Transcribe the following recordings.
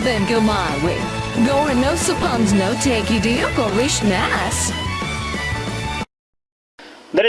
Then, go my way. Go and no suppons no take you deal go wish nas.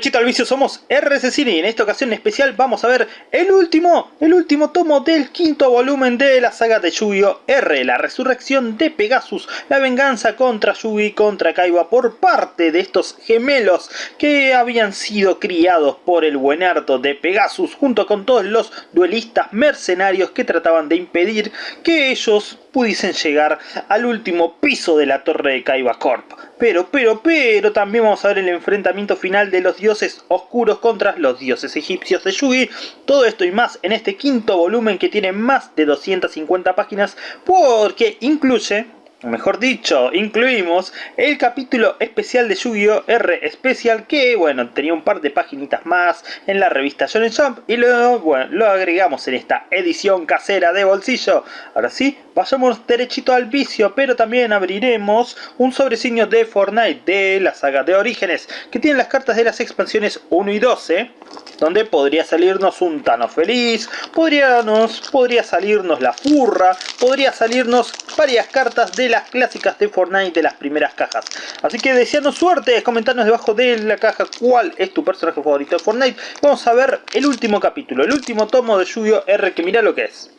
Derechito al vicio somos RC y en esta ocasión especial vamos a ver el último, el último tomo del quinto volumen de la saga de Yu-Gi-Oh! R, la resurrección de Pegasus, la venganza contra Yugi contra Kaiba por parte de estos gemelos que habían sido criados por el buenardo de Pegasus junto con todos los duelistas mercenarios que trataban de impedir que ellos pudiesen llegar al último piso de la torre de Kaiba Corp. Pero, pero, pero también vamos a ver el enfrentamiento final de los dioses oscuros contra los dioses egipcios de Yugi. Todo esto y más en este quinto volumen que tiene más de 250 páginas porque incluye mejor dicho, incluimos el capítulo especial de Yu-Gi-Oh! R Special que, bueno, tenía un par de paginitas más en la revista Shonen Jump y luego, bueno, lo agregamos en esta edición casera de bolsillo. Ahora sí, vayamos derechito al vicio, pero también abriremos un sobresigno de Fortnite de la saga de Orígenes, que tiene las cartas de las expansiones 1 y 12, donde podría salirnos un Tano feliz, podría, podría salirnos la furra, podría salirnos varias cartas de las clásicas de Fortnite de las primeras cajas. Así que deseando suerte, comentarnos debajo de la caja cuál es tu personaje favorito de Fortnite. Vamos a ver el último capítulo, el último tomo de Yu-Gi-Oh! R, que mira lo que es.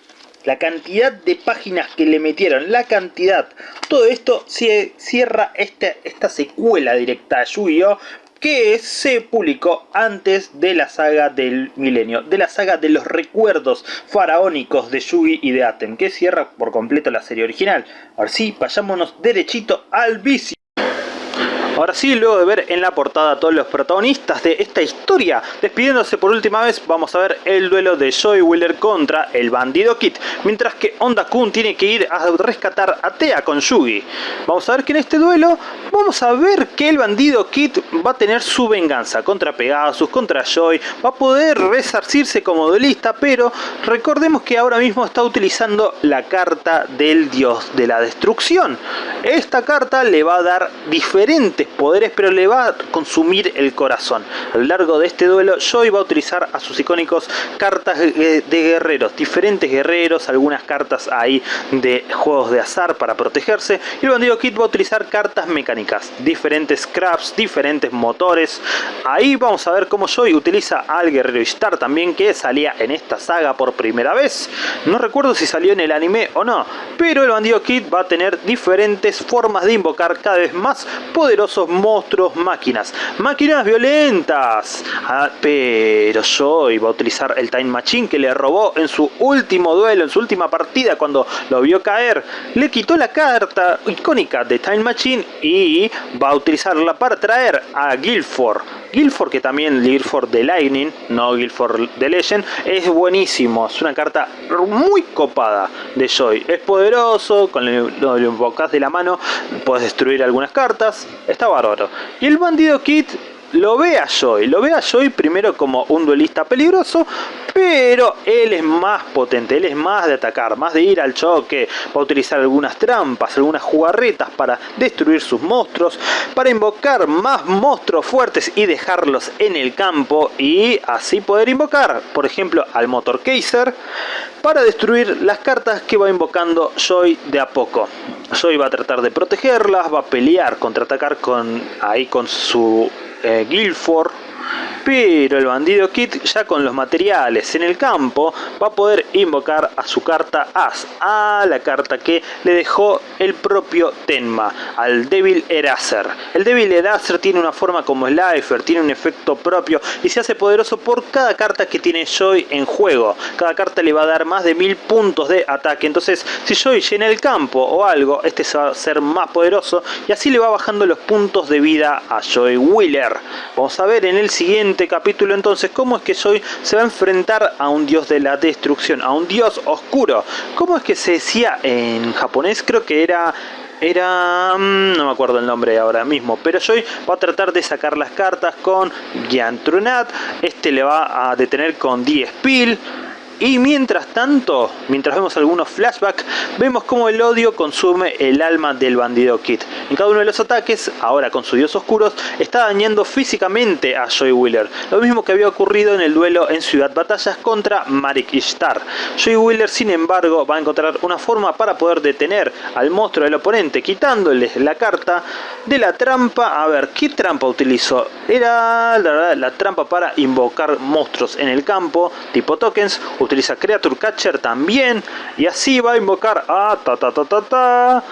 La cantidad de páginas que le metieron, la cantidad. Todo esto cierra esta, esta secuela directa de Yu-Gi-Oh! Que se publicó antes de la saga del milenio, de la saga de los recuerdos faraónicos de Yugi y de Atem, que cierra por completo la serie original. Ahora sí, vayámonos derechito al vicio. Ahora sí, luego de ver en la portada a todos los protagonistas de esta historia, despidiéndose por última vez, vamos a ver el duelo de Joy Wheeler contra el bandido Kit, mientras que Onda Kun tiene que ir a rescatar a Tea con Yugi. Vamos a ver que en este duelo, vamos a ver que el bandido Kit va a tener su venganza contra Pegasus, contra Joy, va a poder resarcirse como duelista, pero recordemos que ahora mismo está utilizando la carta del dios de la destrucción. Esta carta le va a dar diferentes poderes, pero le va a consumir el corazón. A lo largo de este duelo, Joy va a utilizar a sus icónicos cartas de guerreros, diferentes guerreros, algunas cartas ahí de juegos de azar para protegerse, y el bandido Kid va a utilizar cartas mecánicas, diferentes scraps, diferentes motores. Ahí vamos a ver cómo Joy utiliza al guerrero Star también, que salía en esta saga por primera vez. No recuerdo si salió en el anime o no, pero el bandido Kid va a tener diferentes formas de invocar cada vez más poderosos monstruos máquinas. Máquinas violentas. Ah, pero Joy va a utilizar el Time Machine que le robó en su último duelo, en su última partida cuando lo vio caer. Le quitó la carta icónica de Time Machine y va a utilizarla para traer a Guilford. Guilford, que también Guilford de Lightning, no Guilford de Legend, es buenísimo. Es una carta muy copada de Joy. Es poderoso, con lo, invocas de la mano, puedes destruir algunas cartas está bárbaro. Y el bandido Kit lo ve a Joy, lo ve a Joy primero como un duelista peligroso, pero él es más potente, él es más de atacar, más de ir al choque, va a utilizar algunas trampas, algunas jugarretas para destruir sus monstruos, para invocar más monstruos fuertes y dejarlos en el campo y así poder invocar, por ejemplo, al Motor Kaiser para destruir las cartas que va invocando Joy de a poco. Joy va a tratar de protegerlas, va a pelear, contraatacar con, ahí con su eh, Guilford pero el bandido Kit ya con los materiales en el campo va a poder invocar a su carta As, a la carta que le dejó el propio Tenma, al Devil Eraser. El Devil Eraser tiene una forma como Slifer, tiene un efecto propio y se hace poderoso por cada carta que tiene Joy en juego. Cada carta le va a dar más de mil puntos de ataque, entonces si Joy llena el campo o algo, este se va a ser más poderoso y así le va bajando los puntos de vida a Joy Wheeler. Vamos a ver en el siguiente capítulo entonces cómo es que Joy se va a enfrentar a un dios de la destrucción, a un dios oscuro. ¿Cómo es que se decía en japonés? Creo que era era... Mm, no me acuerdo el nombre ahora mismo, pero Joy va a tratar de sacar las cartas con Giantrunat, este le va a detener con Die Spill, Y mientras tanto, mientras vemos algunos flashbacks, vemos como el odio consume el alma del bandido Kit. En cada uno de los ataques, ahora con sus dios oscuros, está dañando físicamente a Joy Wheeler. Lo mismo que había ocurrido en el duelo en Ciudad Batallas contra Marik Ishtar. Joy Wheeler, sin embargo, va a encontrar una forma para poder detener al monstruo del oponente, quitándole la carta de la trampa. A ver, ¿qué trampa utilizó? Era la, la trampa para invocar monstruos en el campo, tipo tokens. Utiliza Creature Catcher también. Y así va a invocar a ta ta ta ta ta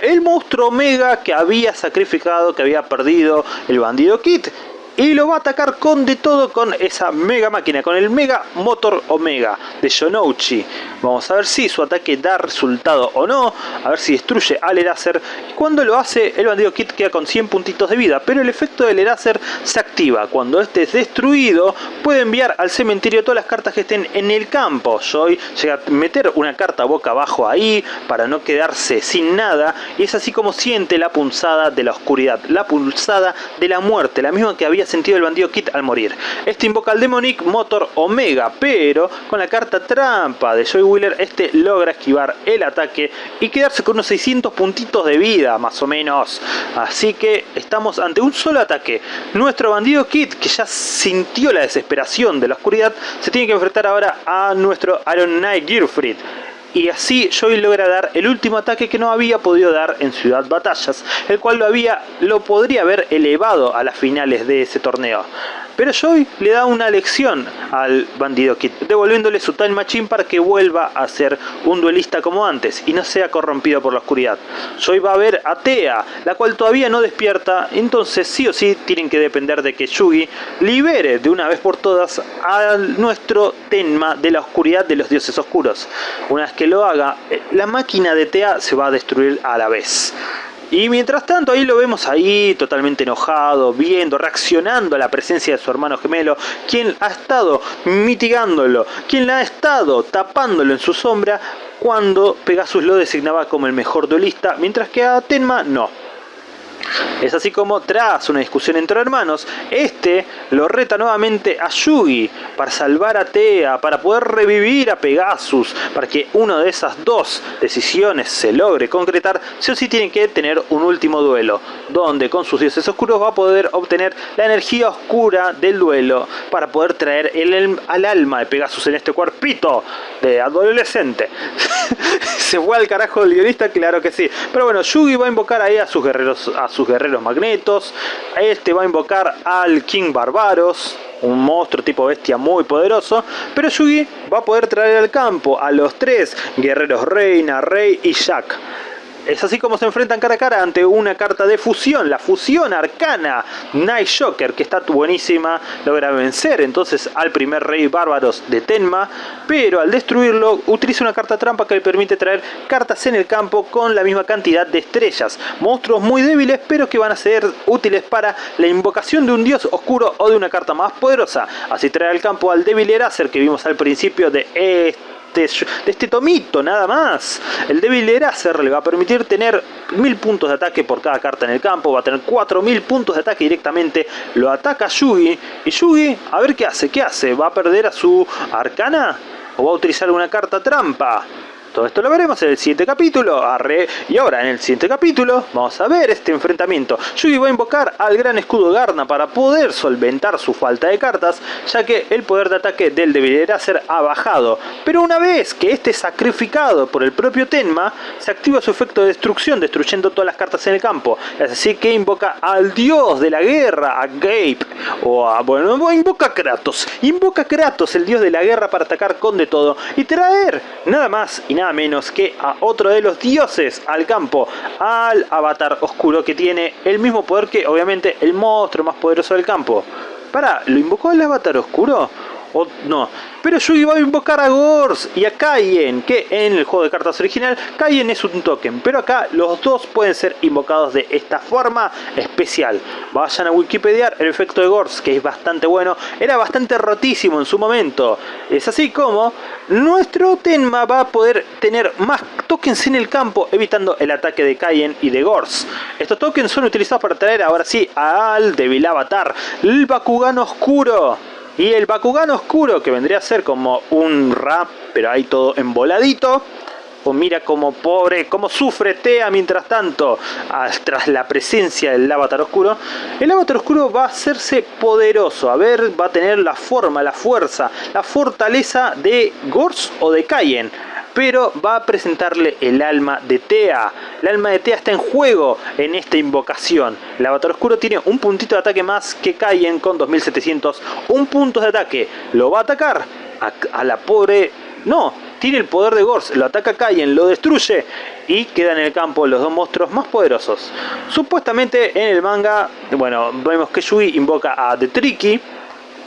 el monstruo Omega que había sacrificado, que había perdido el bandido Kit y lo va a atacar con de todo con esa mega máquina, con el Mega Motor Omega de Shonouchi. Vamos a ver si su ataque da resultado o no, a ver si destruye al Eraser. Cuando lo hace, el bandido Kit queda con 100 puntitos de vida, pero el efecto del Eraser se activa. Cuando este es destruido, puede enviar al cementerio todas las cartas que estén en el campo. Joy llega a meter una carta boca abajo ahí, para no quedarse sin nada, y es así como siente la punzada de la oscuridad, la pulsada de la muerte, la misma que había sentido el bandido Kit al morir. Este invoca al Demonic Motor Omega, pero con la carta trampa de Joy Wheeler, este logra esquivar el ataque y quedarse con unos 600 puntitos de vida, más o menos. Así que estamos ante un solo ataque. Nuestro bandido Kit, que ya sintió la desesperación de la oscuridad, se tiene que enfrentar ahora a nuestro Iron Knight Gearfried y así Joy logra dar el último ataque que no había podido dar en Ciudad Batallas, el cual lo, había, lo podría haber elevado a las finales de ese torneo. Pero Joy le da una lección al bandido Kid, devolviéndole su Time Machine para que vuelva a ser un duelista como antes y no sea corrompido por la oscuridad. Joy va a ver a Tea, la cual todavía no despierta, entonces sí o sí tienen que depender de que Yugi libere de una vez por todas a nuestro Tenma de la oscuridad de los dioses oscuros. Una vez que lo haga, eh, la máquina de Tea se va a destruir a la vez. Y mientras tanto ahí lo vemos ahí totalmente enojado, viendo, reaccionando a la presencia de su hermano gemelo, quien ha estado mitigándolo, quien ha estado tapándolo en su sombra cuando Pegasus lo designaba como el mejor duelista, mientras que a Tenma no. Es así como tras una discusión entre hermanos, este lo reta nuevamente a Yugi para salvar a Tea, para poder revivir a Pegasus, para que una de esas dos decisiones se logre concretar, sí o sí tienen que tener un último duelo, donde con sus dioses oscuros va a poder obtener la energía oscura del duelo para poder traer el, al alma de Pegasus en este cuerpito de adolescente. se fue al carajo el guionista, claro que sí. Pero bueno, Yugi va a invocar ahí a sus guerreros, sus guerreros magnetos. Este va a invocar al King Barbaros, un monstruo tipo bestia muy poderoso. Pero Yugi va a poder traer al campo a los tres guerreros Reina, Rey y Jack. Es así como se enfrentan cara a cara ante una carta de fusión, la fusión arcana Night Shocker, que está buenísima, logra vencer entonces al primer rey bárbaros de Tenma, pero al destruirlo utiliza una carta trampa que le permite traer cartas en el campo con la misma cantidad de estrellas, monstruos muy débiles pero que van a ser útiles para la invocación de un dios oscuro o de una carta más poderosa, así trae al campo al débil Eraser que vimos al principio de este de este tomito, nada más. El débil Eraser le va a permitir tener 1000 puntos de ataque por cada carta en el campo, va a tener 4000 puntos de ataque directamente, lo ataca Yugi, y Yugi, a ver qué hace, qué hace, ¿va a perder a su arcana? ¿O va a utilizar una carta trampa? Todo esto lo veremos en el siguiente capítulo. Arre. Y ahora en el siguiente capítulo vamos a ver este enfrentamiento. Yugi va a invocar al gran escudo Garna para poder solventar su falta de cartas, ya que el poder de ataque del debilidad ser ha bajado. Pero una vez que este es sacrificado por el propio Tenma, se activa su efecto de destrucción, destruyendo todas las cartas en el campo. Así que invoca al dios de la guerra, a Gabe, o a, bueno, invoca a Kratos. Invoca a Kratos, el dios de la guerra, para atacar con de todo y traer nada más y nada menos que a otro de los dioses al campo, al avatar oscuro que tiene el mismo poder que obviamente el monstruo más poderoso del campo. Para, ¿lo invocó el avatar oscuro? O no, pero Yugi va a invocar a Gors y a Kaien, que en el juego de cartas original Kaien es un token, pero acá los dos pueden ser invocados de esta forma especial. Vayan a Wikipedia el efecto de Gors, que es bastante bueno, era bastante rotísimo en su momento. Es así como nuestro Tenma va a poder tener más tokens en el campo, evitando el ataque de Kaien y de Gors. Estos tokens son utilizados para traer ahora sí al débil avatar, el Bakugan Oscuro Y el Bakugan oscuro, que vendría a ser como un rap, pero ahí todo emboladito. O mira como pobre, como sufre Tea mientras tanto, tras la presencia del avatar oscuro. El avatar oscuro va a hacerse poderoso, a ver, va a tener la forma, la fuerza, la fortaleza de Gors o de Kaien pero va a presentarle el alma de Tea. El alma de Tea está en juego en esta invocación. El avatar oscuro tiene un puntito de ataque más que Kaien con 2700, un punto de ataque. Lo va a atacar a, la pobre... No, tiene el poder de Gors, lo ataca Kaien, lo destruye y quedan en el campo los dos monstruos más poderosos. Supuestamente en el manga, bueno, vemos que Yui invoca a The Tricky,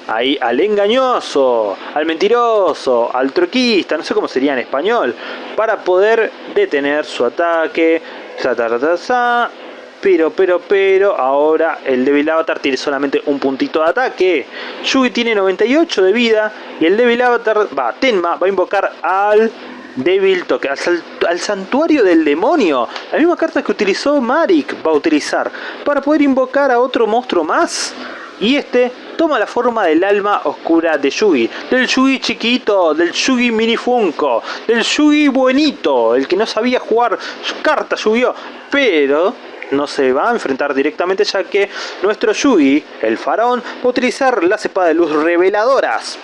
ahí al engañoso, al mentiroso, al truquista, no sé cómo sería en español, para poder detener su ataque. Pero, pero, pero, ahora el débil avatar tiene solamente un puntito de ataque. Yugi tiene 98 de vida y el débil avatar, va, Tenma, va a invocar al débil toque, al, al, santuario del demonio. La misma carta que utilizó Marik va a utilizar para poder invocar a otro monstruo más. Y este toma la forma del alma oscura de Yugi, del Yugi chiquito, del Yugi mini Funko, del Yugi buenito, el que no sabía jugar cartas yu pero no se va a enfrentar directamente ya que nuestro Yugi, el faraón, va a utilizar las espadas de luz reveladoras.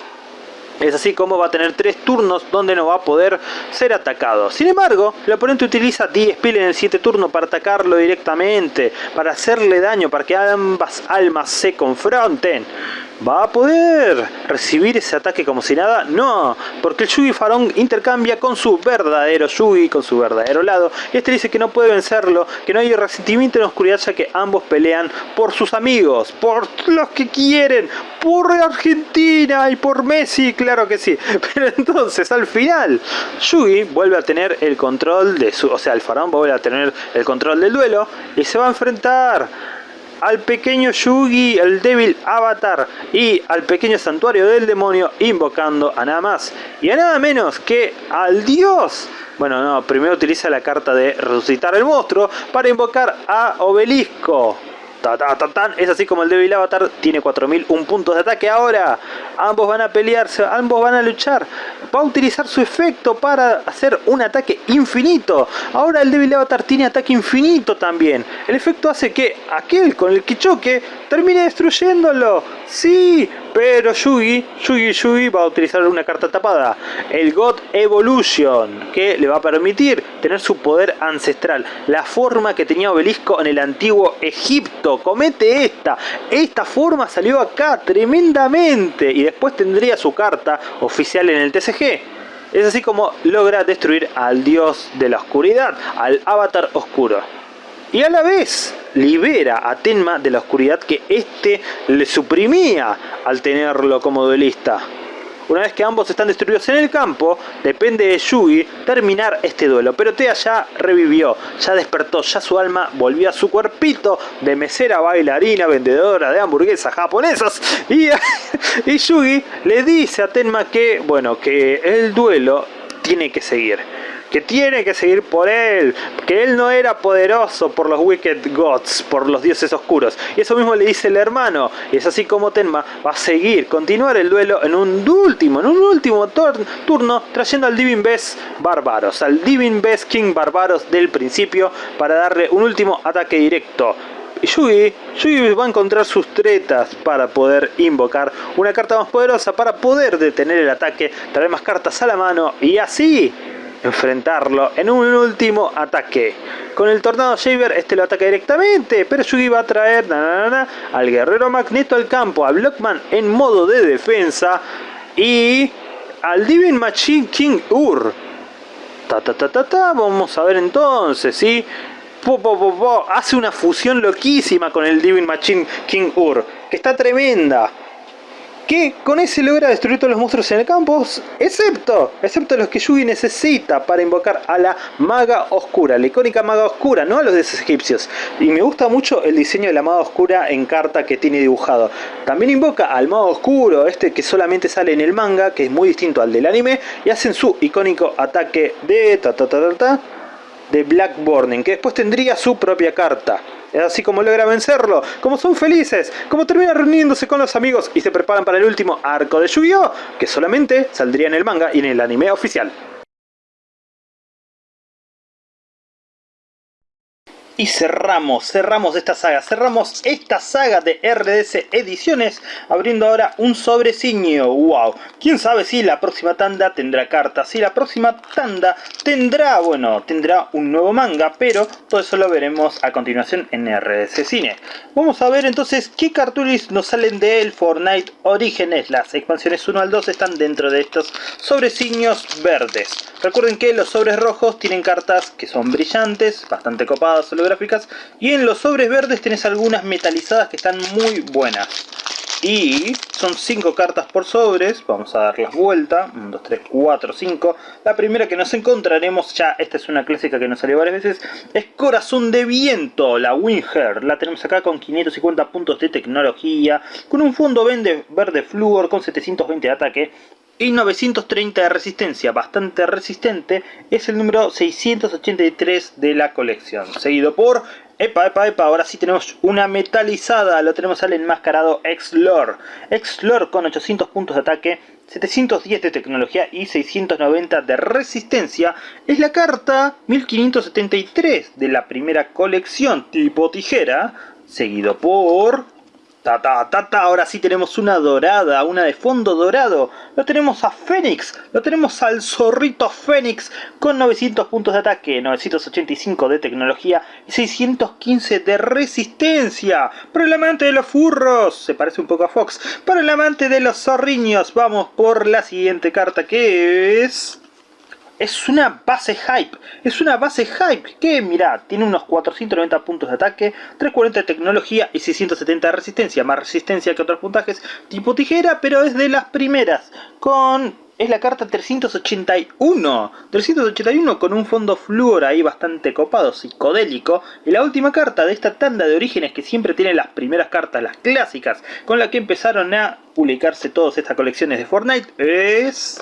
Es así como va a tener tres turnos donde no va a poder ser atacado. Sin embargo, el oponente utiliza 10 pil en el 7 turno para atacarlo directamente, para hacerle daño, para que ambas almas se confronten. ¿Va a poder recibir ese ataque como si nada? No, porque el Yugi Farón intercambia con su verdadero Yugi, con su verdadero lado. Y este dice que no puede vencerlo, que no hay resentimiento en la oscuridad ya que ambos pelean por sus amigos, por los que quieren, por Argentina y por Messi, claro que sí. Pero entonces al final, Yugi vuelve a tener el control de su... O sea, el Faraón vuelve a tener el control del duelo y se va a enfrentar al pequeño Yugi, el débil avatar, y al pequeño santuario del demonio, invocando a nada más y a nada menos que al dios. Bueno, no, primero utiliza la carta de resucitar el monstruo para invocar a Obelisco. Es así como el débil avatar tiene 4001 puntos de ataque ahora. Ambos van a pelearse, ambos van a luchar. Va a utilizar su efecto para hacer un ataque infinito. Ahora el débil avatar tiene ataque infinito también. El efecto hace que aquel con el que choque termine destruyéndolo. Sí, pero Yugi, Yugi Yugi va a utilizar una carta tapada, el God Evolution, que le va a permitir tener su poder ancestral, la forma que tenía Obelisco en el antiguo Egipto. Comete esta, esta forma salió acá tremendamente y después tendría su carta oficial en el TCG. Es así como logra destruir al dios de la oscuridad, al avatar oscuro y a la vez libera a Tenma de la oscuridad que éste le suprimía al tenerlo como duelista. Una vez que ambos están destruidos en el campo, depende de Yugi terminar este duelo. Pero Tea ya revivió, ya despertó, ya su alma volvió a su cuerpito de mesera bailarina, vendedora de hamburguesas japonesas. Y, y Yugi le dice a Tenma que, bueno, que el duelo tiene que seguir que tiene que seguir por él, que él no era poderoso por los Wicked Gods, por los dioses oscuros. Y eso mismo le dice el hermano, y es así como Tenma va a seguir, continuar el duelo en un último, en un último turno, trayendo al Divine Best Barbaros, al Divine Best King Barbaros del principio, para darle un último ataque directo. Y Yugi, Yugi va a encontrar sus tretas para poder invocar una carta más poderosa para poder detener el ataque, traer más cartas a la mano y así enfrentarlo en un último ataque. Con el Tornado Shaver este lo ataca directamente, pero Yugi va a traer al Guerrero Magneto al campo, a Blockman en modo de defensa y al Divine Machine King Ur. Ta, ta, ta, ta, ta. Vamos a ver entonces, ¿sí? Hace una fusión loquísima con el Divine Machine King Ur, que está tremenda que con ese logra destruir todos los monstruos en el campo, excepto, excepto los que Yugi necesita para invocar a la maga oscura, la icónica maga oscura, no a los de egipcios. Y me gusta mucho el diseño de la maga oscura en carta que tiene dibujado. También invoca al mago oscuro, este que solamente sale en el manga, que es muy distinto al del anime, y hacen su icónico ataque de ta ta ta ta, ta de Black Burning, que después tendría su propia carta. Así como logra vencerlo, como son felices, como termina reuniéndose con los amigos y se preparan para el último arco de Yu-Gi-Oh! que solamente saldría en el manga y en el anime oficial. Y cerramos, cerramos esta saga, cerramos esta saga de RDS Ediciones abriendo ahora un sobreciño, wow. Quién sabe si la próxima tanda tendrá cartas, si la próxima tanda tendrá, bueno, tendrá un nuevo manga, pero todo eso lo veremos a continuación en RDS Cine. Vamos a ver entonces qué cartulis nos salen del Fortnite Orígenes. Las expansiones 1 al 2 están dentro de estos sobreciños verdes. Recuerden que los sobres rojos tienen cartas que son brillantes, bastante copadas, y en los sobres verdes tenés algunas metalizadas que están muy buenas. Y son 5 cartas por sobres, vamos a darlas vuelta, 1, 2, 3, 4, 5 la primera que nos encontraremos, ya esta es una clásica que nos salió varias veces es Corazón de Viento, la Winger. La tenemos acá con 550 puntos de tecnología con un fondo verde, verde flúor con 720 de ataque y 930 de resistencia, bastante resistente, es el número 683 de la colección. Seguido por, epa, epa, epa, ahora sí tenemos una metalizada, lo tenemos al enmascarado X-Lore. X-Lore con 800 puntos de ataque, 710 de tecnología y 690 de resistencia. Es la carta 1573 de la primera colección tipo tijera, seguido por Ta, ta, ta, ta, ahora sí tenemos una dorada, una de fondo dorado. Lo tenemos a Fénix, lo tenemos al zorrito Fénix con 900 puntos de ataque, 985 de tecnología y 615 de resistencia. Para el amante de los furros, se parece un poco a Fox. Para el amante de los zorriños, vamos por la siguiente carta que es es una base hype, es una base hype que mira, tiene unos 490 puntos de ataque, 340 de tecnología y 670 de resistencia, más resistencia que otros puntajes tipo tijera, pero es de las primeras, con es la carta 381. 381 con un fondo flúor ahí bastante copado, psicodélico. Y la última carta de esta tanda de orígenes que siempre tiene las primeras cartas, las clásicas, con la que empezaron a publicarse todas estas colecciones de Fortnite, es...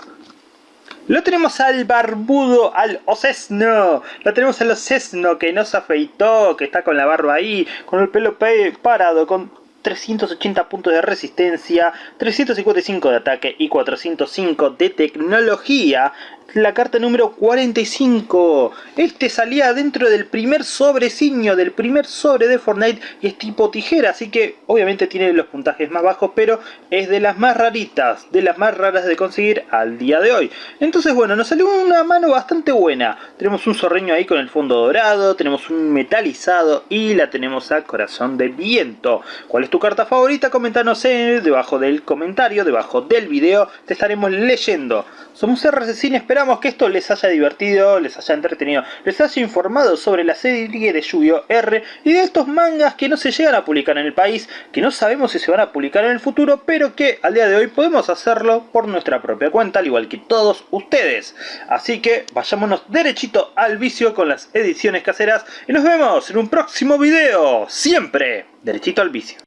Lo tenemos al barbudo, al Osesno. Lo tenemos al Osesno que no se afeitó, que está con la barba ahí, con el pelo parado, con 380 puntos de resistencia, 355 de ataque y 405 de tecnología la carta número 45. Este salía dentro del primer sobreciño, del primer sobre de Fortnite y es tipo tijera, así que obviamente tiene los puntajes más bajos, pero es de las más raritas, de las más raras de conseguir al día de hoy. Entonces bueno, nos salió una mano bastante buena. Tenemos un zorreño ahí con el fondo dorado, tenemos un metalizado y la tenemos a corazón de viento. ¿Cuál es tu carta favorita? Coméntanos debajo del comentario, debajo del video, te estaremos leyendo. Somos RC esperamos que esto les haya divertido, les haya entretenido, les haya informado sobre la serie de Yu-Gi-Oh! R y de estos mangas que no se llegan a publicar en el país, que no sabemos si se van a publicar en el futuro, pero que al día de hoy podemos hacerlo por nuestra propia cuenta, al igual que todos ustedes. Así que vayámonos derechito al vicio con las ediciones caseras y nos vemos en un próximo video, siempre derechito al vicio.